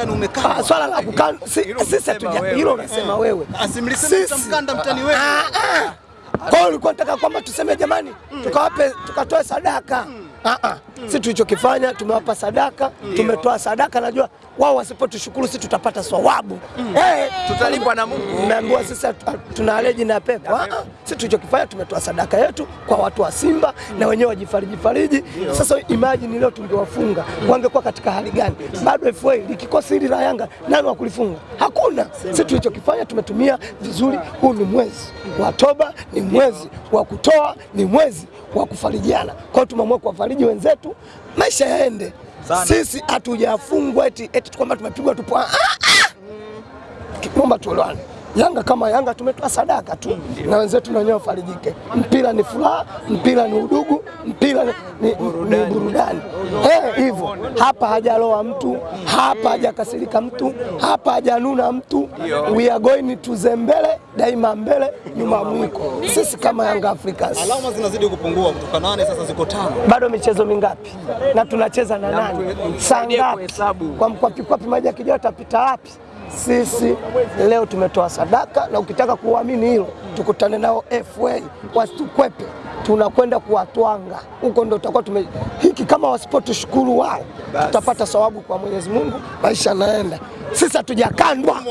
Ah, swala la kukandwa sisi hatuja hilo unasema wewe. Asimlisema mtani wewe. Ah, ah. Kwa hiyo ulikuwa nataka kwamba tuseme jamani, tukawape tukatoe sadaka. Ah, ah. Sisi tulichokifanya tumewapa sadaka, tumetoa sadaka. Najua wao wasipotushukuru si tutapata swawabu hey, Tutalipwa na Mungu. Mmeambiwa sisi tuna aleji na pepo. Ah, ah. Sisi tulichokifanya tumetoa sadaka yetu kwa watu wa Simba mm. na wenyewe wajifariji fariji. Sasa imagine leo tungewafunga wangekuwa katika hali gani? Bado FA likikosa hili la Yanga nani wa kulifunga? Hakuna. Sisi tulichokifanya tumetumia vizuri. Huu ni mwezi wa toba, ni mwezi wa kutoa, ni mwezi wa kufarijiana. Kwa hiyo tumeamua kuwafariji wenzetu, maisha yaende. Sisi hatujafungwa eti eti kwamba tumepigwa tupo. Ah, ah. Naomba tuelewane. Yanga kama Yanga tumetoa sadaka tu na wenzetu na wenyewe wafarijike. Mpira ni furaha, mpira ni udugu, mpira ni, ni, ni burudani. Hivyo hapa hajaloa mtu, hapa hajakasirika mtu, hapa hajanuna mtu. We are going to Zembele, daima mbele, nyuma mwiko. Sisi kama Yanga Africans. Alama zinazidi kupungua kutoka nane sasa ziko tano. Bado michezo mingapi? Na tunacheza na nani? Saa ngapi? Kwa mkwapi kwapi maji akija atapita wapi? Sisi leo tumetoa sadaka, na ukitaka kuamini hilo, tukutane nao FA wasitukwepe, tunakwenda kuwatwanga huko, ndo tutakuwa tume hiki. Kama wasipotushukuru wao, tutapata sawabu kwa Mwenyezi Mungu, maisha yanaenda. Sisi hatujakandwa.